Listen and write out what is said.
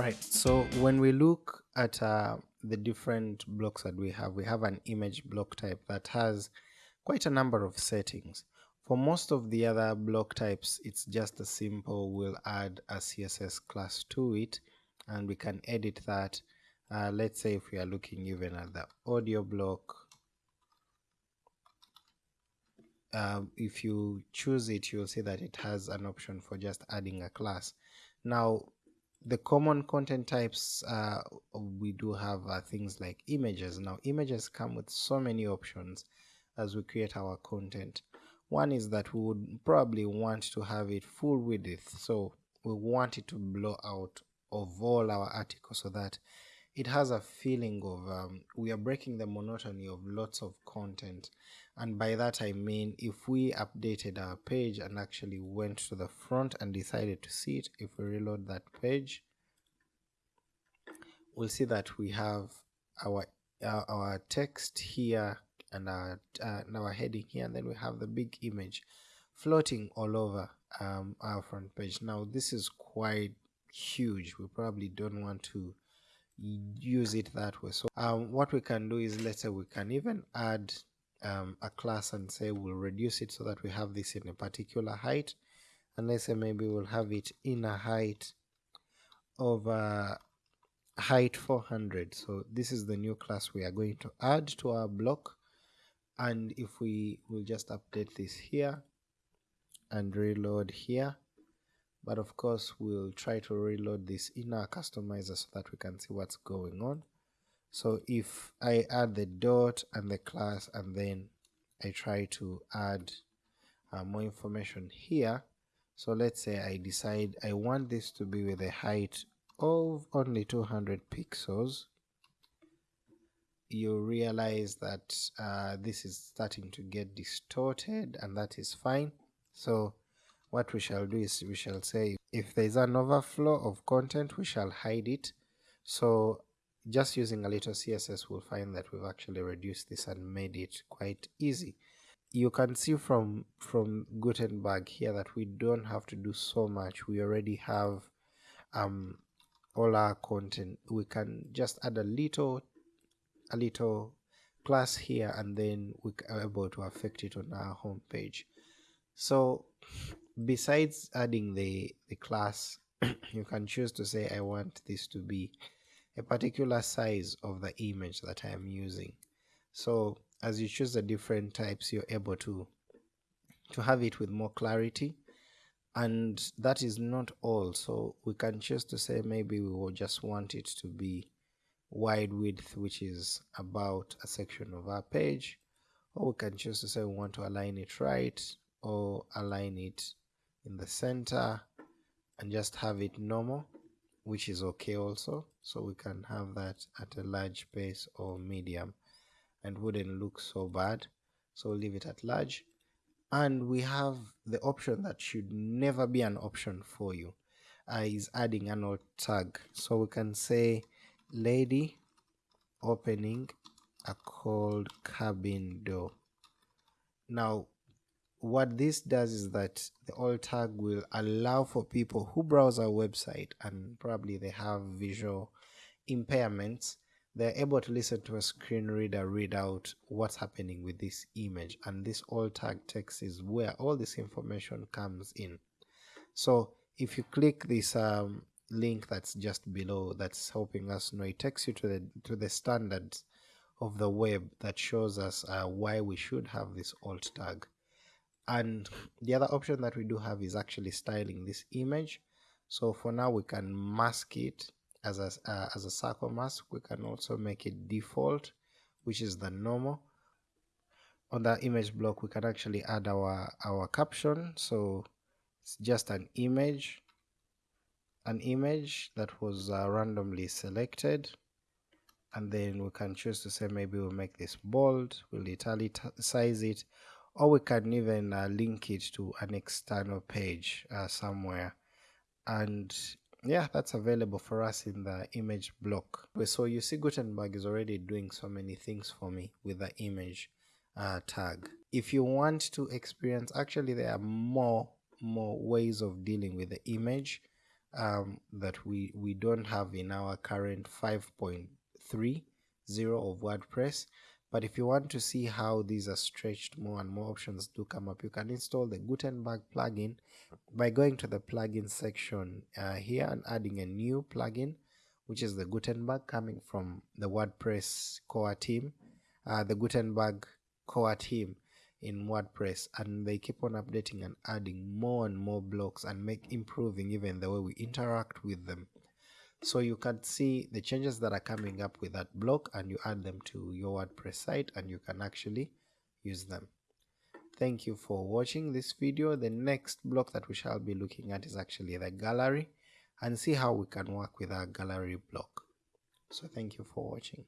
Alright, so when we look at uh, the different blocks that we have, we have an image block type that has quite a number of settings. For most of the other block types, it's just a simple, we'll add a CSS class to it and we can edit that. Uh, let's say if we are looking even at the audio block, um, if you choose it, you'll see that it has an option for just adding a class. Now, the common content types uh, we do have uh, things like images. Now images come with so many options as we create our content. One is that we would probably want to have it full width. So we want it to blow out of all our articles so that it has a feeling of um, we are breaking the monotony of lots of content. And by that i mean if we updated our page and actually went to the front and decided to see it if we reload that page we'll see that we have our uh, our text here and our uh, and our heading here and then we have the big image floating all over um, our front page. Now this is quite huge. We probably don't want to use it that way. So um, what we can do is let's say we can even add um, a class and say we'll reduce it so that we have this in a particular height. And let's say maybe we'll have it in a height of uh, height 400 so this is the new class we are going to add to our block. And if we will just update this here and reload here but of course we'll try to reload this in our customizer so that we can see what's going on. So if I add the dot and the class and then I try to add uh, more information here. So let's say I decide I want this to be with a height of only 200 pixels. You realize that uh, this is starting to get distorted and that is fine. So what we shall do is we shall say if there is an overflow of content we shall hide it. So just using a little css we'll find that we've actually reduced this and made it quite easy. You can see from from gutenberg here that we don't have to do so much. We already have um all our content. We can just add a little a little class here and then we are able to affect it on our home page so besides adding the the class you can choose to say i want this to be a particular size of the image that i am using. So as you choose the different types you're able to to have it with more clarity. And that is not all. So we can choose to say maybe we will just want it to be wide width which is about a section of our page. Or we can choose to say we want to align it right or align it in the center and just have it normal which is okay also. So we can have that at a large pace or medium and wouldn't look so bad. So we'll leave it at large. And we have the option that should never be an option for you uh, is adding an tag. So we can say lady opening a cold cabin door. Now what this does is that the alt tag will allow for people who browse our website and probably they have visual impairments they're able to listen to a screen reader read out what's happening with this image. And this alt tag text is where all this information comes in. So if you click this um, link that's just below that's helping us know it takes you to the to the standards of the web that shows us uh, why we should have this alt tag and the other option that we do have is actually styling this image. So for now we can mask it as a, uh, as a circle mask. We can also make it default which is the normal. On the image block we can actually add our our caption. So it's just an image an image that was uh, randomly selected. And then we can choose to say maybe we'll make this bold. We'll italicize it or we can even uh, link it to an external page uh, somewhere. And yeah that's available for us in the image block. So you see Gutenberg is already doing so many things for me with the image uh, tag. If you want to experience actually there are more more ways of dealing with the image um, that we, we don't have in our current 5.30 of WordPress. But if you want to see how these are stretched more and more options do come up, you can install the Gutenberg plugin by going to the plugin section uh, here and adding a new plugin, which is the Gutenberg coming from the WordPress core team, uh, the Gutenberg core team in WordPress. And they keep on updating and adding more and more blocks and make improving even the way we interact with them so you can see the changes that are coming up with that block and you add them to your WordPress site and you can actually use them. Thank you for watching this video. The next block that we shall be looking at is actually the gallery and see how we can work with our gallery block. So thank you for watching.